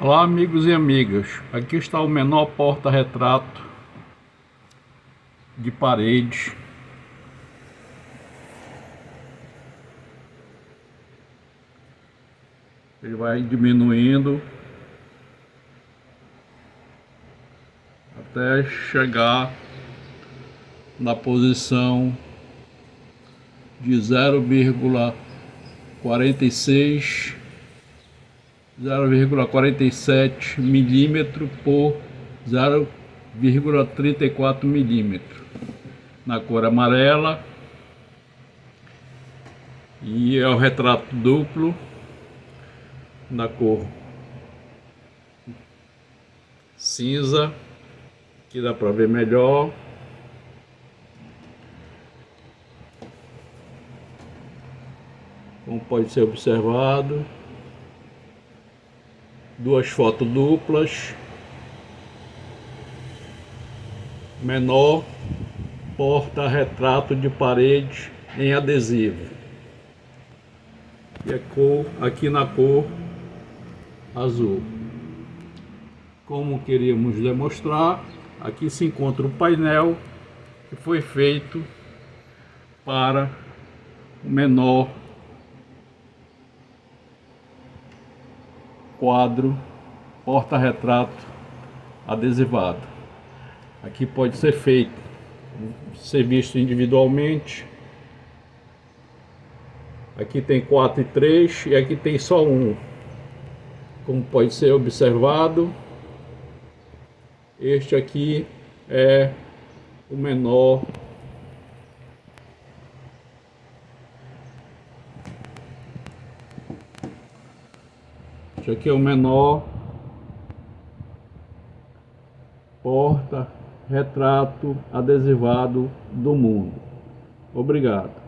Olá amigos e amigas, aqui está o menor porta-retrato de parede ele vai diminuindo até chegar na posição de 0,46 0,47 milímetro por 0,34 milímetro. Na cor amarela. E é o retrato duplo. Na cor cinza que dá para ver melhor. Como pode ser observado duas fotos duplas, menor, porta-retrato de parede em adesivo. E a cor, aqui na cor azul. Como queríamos demonstrar, aqui se encontra o painel que foi feito para o menor quadro, porta-retrato adesivado. Aqui pode ser feito, ser visto individualmente. Aqui tem 4 e 3 e aqui tem só um. Como pode ser observado, este aqui é o menor Este aqui é o menor porta retrato adesivado do mundo. Obrigado.